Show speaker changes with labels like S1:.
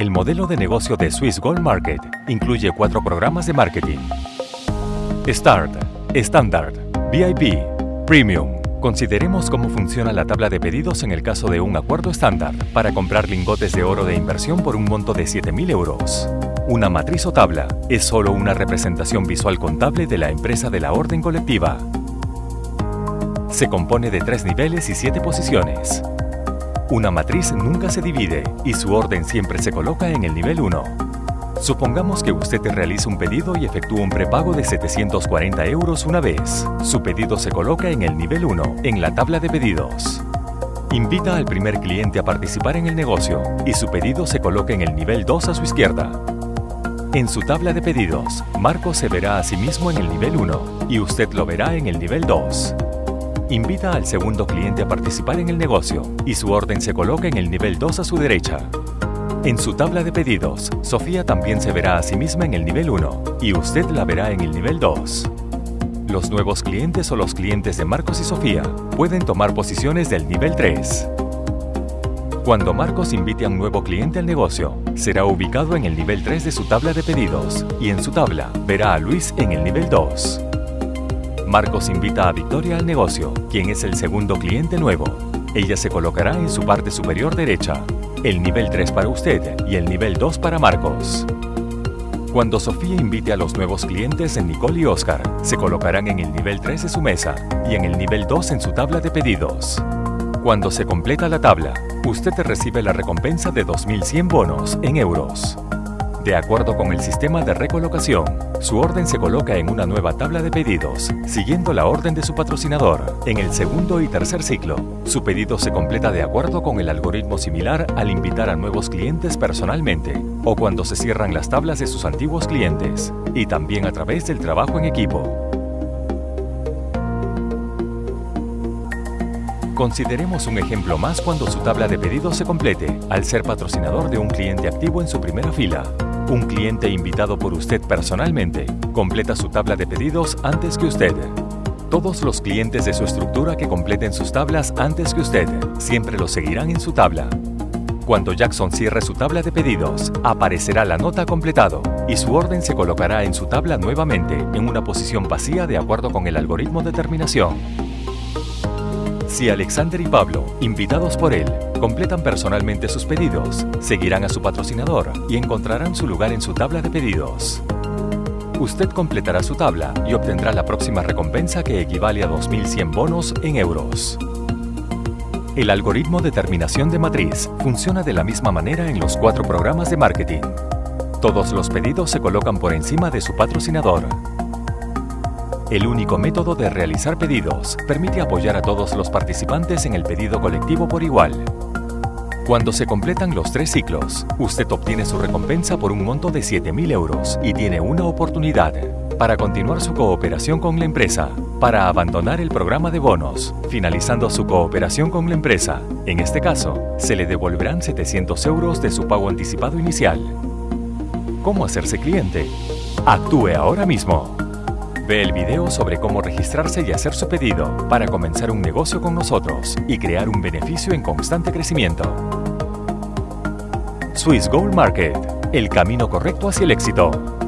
S1: El modelo de negocio de Swiss Gold Market incluye cuatro programas de marketing. Start, Standard, VIP, Premium. Consideremos cómo funciona la tabla de pedidos en el caso de un acuerdo estándar para comprar lingotes de oro de inversión por un monto de 7.000 euros. Una matriz o tabla es solo una representación visual contable de la empresa de la orden colectiva. Se compone de tres niveles y siete posiciones. Una matriz nunca se divide y su orden siempre se coloca en el nivel 1. Supongamos que usted realiza un pedido y efectúa un prepago de 740 euros una vez. Su pedido se coloca en el nivel 1, en la tabla de pedidos. Invita al primer cliente a participar en el negocio y su pedido se coloca en el nivel 2 a su izquierda. En su tabla de pedidos, Marco se verá a sí mismo en el nivel 1 y usted lo verá en el nivel 2. Invita al segundo cliente a participar en el negocio y su orden se coloca en el nivel 2 a su derecha. En su tabla de pedidos, Sofía también se verá a sí misma en el nivel 1 y usted la verá en el nivel 2. Los nuevos clientes o los clientes de Marcos y Sofía pueden tomar posiciones del nivel 3. Cuando Marcos invite a un nuevo cliente al negocio, será ubicado en el nivel 3 de su tabla de pedidos y en su tabla verá a Luis en el nivel 2. Marcos invita a Victoria al negocio, quien es el segundo cliente nuevo. Ella se colocará en su parte superior derecha, el nivel 3 para usted y el nivel 2 para Marcos. Cuando Sofía invite a los nuevos clientes Nicole y Oscar, se colocarán en el nivel 3 de su mesa y en el nivel 2 en su tabla de pedidos. Cuando se completa la tabla, usted recibe la recompensa de 2.100 bonos en euros. De acuerdo con el sistema de recolocación, su orden se coloca en una nueva tabla de pedidos, siguiendo la orden de su patrocinador. En el segundo y tercer ciclo, su pedido se completa de acuerdo con el algoritmo similar al invitar a nuevos clientes personalmente o cuando se cierran las tablas de sus antiguos clientes, y también a través del trabajo en equipo. Consideremos un ejemplo más cuando su tabla de pedidos se complete, al ser patrocinador de un cliente activo en su primera fila. Un cliente invitado por usted personalmente completa su tabla de pedidos antes que usted. Todos los clientes de su estructura que completen sus tablas antes que usted siempre lo seguirán en su tabla. Cuando Jackson cierre su tabla de pedidos, aparecerá la nota completado y su orden se colocará en su tabla nuevamente en una posición vacía de acuerdo con el algoritmo de terminación. Si Alexander y Pablo, invitados por él, completan personalmente sus pedidos, seguirán a su patrocinador y encontrarán su lugar en su tabla de pedidos. Usted completará su tabla y obtendrá la próxima recompensa que equivale a 2.100 bonos en euros. El algoritmo de terminación de matriz funciona de la misma manera en los cuatro programas de marketing. Todos los pedidos se colocan por encima de su patrocinador el único método de realizar pedidos permite apoyar a todos los participantes en el pedido colectivo por igual. Cuando se completan los tres ciclos, usted obtiene su recompensa por un monto de 7.000 euros y tiene una oportunidad para continuar su cooperación con la empresa, para abandonar el programa de bonos, finalizando su cooperación con la empresa. En este caso, se le devolverán 700 euros de su pago anticipado inicial. ¿Cómo hacerse cliente? Actúe ahora mismo. Ve el video sobre cómo registrarse y hacer su pedido para comenzar un negocio con nosotros y crear un beneficio en constante crecimiento. Swiss Gold Market, el camino correcto hacia el éxito.